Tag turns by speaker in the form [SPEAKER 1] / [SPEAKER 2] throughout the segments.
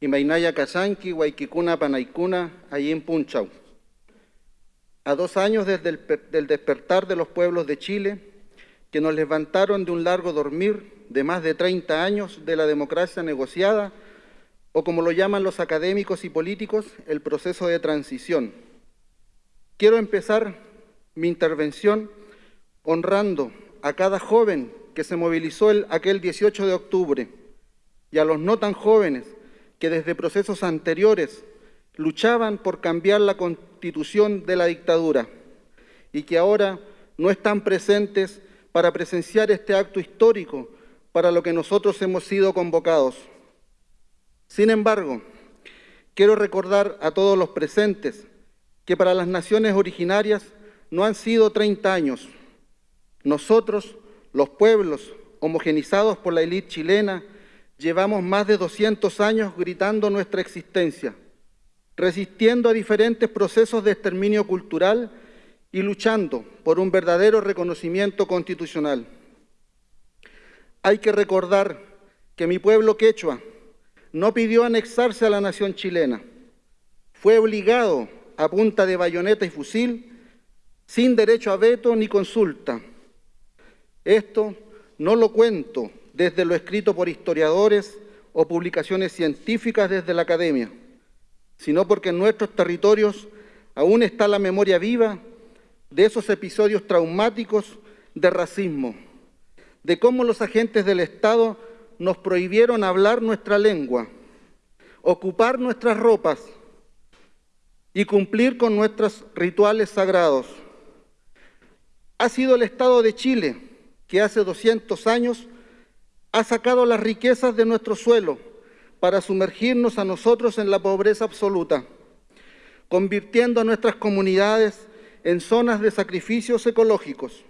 [SPEAKER 1] Imainaya Casanqui, Huayquicuna, Panaicuna, allí en Punchau. A dos años desde el del despertar de los pueblos de Chile, que nos levantaron de un largo dormir de más de 30 años de la democracia negociada, o como lo llaman los académicos y políticos, el proceso de transición. Quiero empezar mi intervención honrando a cada joven que se movilizó el, aquel 18 de octubre y a los no tan jóvenes que desde procesos anteriores luchaban por cambiar la constitución de la dictadura y que ahora no están presentes para presenciar este acto histórico para lo que nosotros hemos sido convocados. Sin embargo, quiero recordar a todos los presentes que para las naciones originarias no han sido 30 años. Nosotros, los pueblos homogenizados por la élite chilena, llevamos más de 200 años gritando nuestra existencia, resistiendo a diferentes procesos de exterminio cultural y luchando por un verdadero reconocimiento constitucional. Hay que recordar que mi pueblo quechua no pidió anexarse a la nación chilena, fue obligado a punta de bayoneta y fusil, sin derecho a veto ni consulta. Esto no lo cuento desde lo escrito por historiadores o publicaciones científicas desde la academia, sino porque en nuestros territorios aún está la memoria viva de esos episodios traumáticos de racismo, de cómo los agentes del Estado nos prohibieron hablar nuestra lengua, ocupar nuestras ropas y cumplir con nuestros rituales sagrados. Ha sido el Estado de Chile que hace 200 años ha sacado las riquezas de nuestro suelo para sumergirnos a nosotros en la pobreza absoluta, convirtiendo a nuestras comunidades en zonas de sacrificios ecológicos.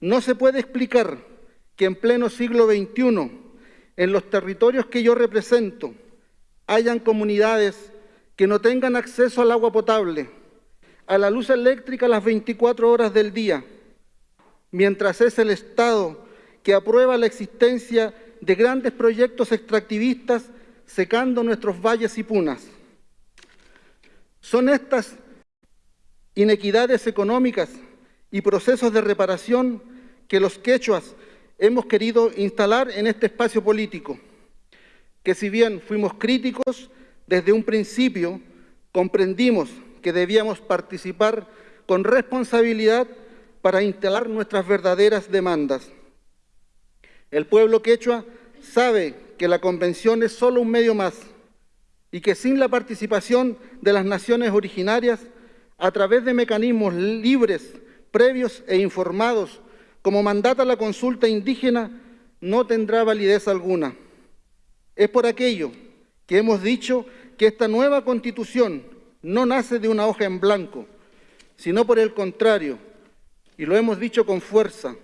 [SPEAKER 1] No se puede explicar que en pleno siglo XXI, en los territorios que yo represento, hayan comunidades que no tengan acceso al agua potable, a la luz eléctrica las 24 horas del día, mientras es el Estado que aprueba la existencia de grandes proyectos extractivistas secando nuestros valles y punas. Son estas inequidades económicas y procesos de reparación que los quechuas hemos querido instalar en este espacio político, que si bien fuimos críticos, desde un principio comprendimos que debíamos participar con responsabilidad para instalar nuestras verdaderas demandas. El pueblo quechua sabe que la convención es solo un medio más y que sin la participación de las naciones originarias, a través de mecanismos libres, previos e informados, como mandata la consulta indígena, no tendrá validez alguna. Es por aquello que hemos dicho que esta nueva constitución no nace de una hoja en blanco, sino por el contrario, y lo hemos dicho con fuerza,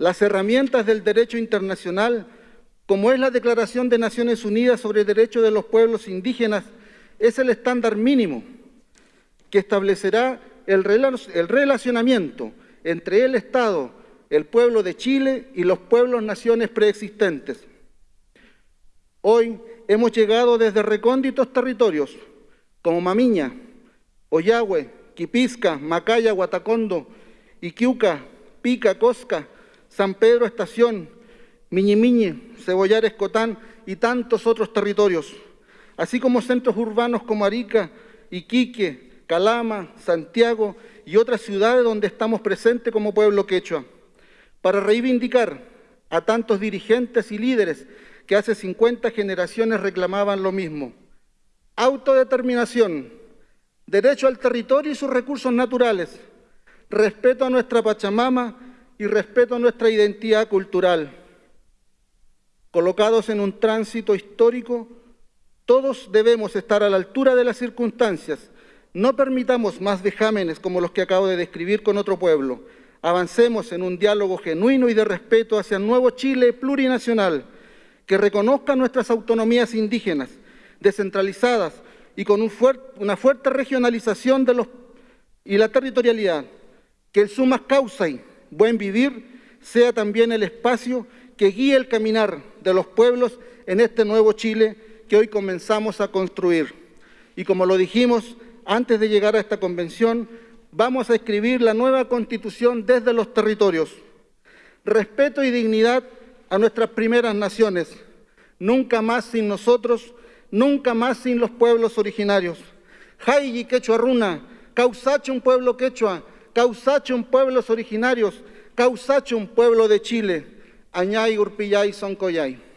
[SPEAKER 1] las herramientas del derecho internacional, como es la Declaración de Naciones Unidas sobre el Derecho de los Pueblos Indígenas, es el estándar mínimo que establecerá el relacionamiento entre el Estado, el pueblo de Chile y los pueblos naciones preexistentes. Hoy hemos llegado desde recónditos territorios como Mamiña, Oyagüe, Quipisca, Macaya, Guatacondo, Iquiuca, Pica, Cosca, San Pedro Estación, Miñimiñe, Cebollar Escotán y tantos otros territorios, así como centros urbanos como Arica, Iquique, Calama, Santiago y otras ciudades donde estamos presentes como pueblo quechua, para reivindicar a tantos dirigentes y líderes que hace 50 generaciones reclamaban lo mismo. Autodeterminación, derecho al territorio y sus recursos naturales, respeto a nuestra Pachamama y respeto a nuestra identidad cultural. Colocados en un tránsito histórico, todos debemos estar a la altura de las circunstancias. No permitamos más vejámenes como los que acabo de describir con otro pueblo. Avancemos en un diálogo genuino y de respeto hacia un nuevo Chile plurinacional que reconozca nuestras autonomías indígenas, descentralizadas y con una fuerte regionalización de los, y la territorialidad, que el sumas causa buen vivir sea también el espacio que guíe el caminar de los pueblos en este nuevo Chile que hoy comenzamos a construir. Y como lo dijimos antes de llegar a esta convención, vamos a escribir la nueva constitución desde los territorios. Respeto y dignidad a nuestras primeras naciones. Nunca más sin nosotros, nunca más sin los pueblos originarios. Hayi quechua runa, causache un pueblo quechua, causache un pueblos originarios, causache un pueblo de Chile. Añay, Urpillay, Soncoyay.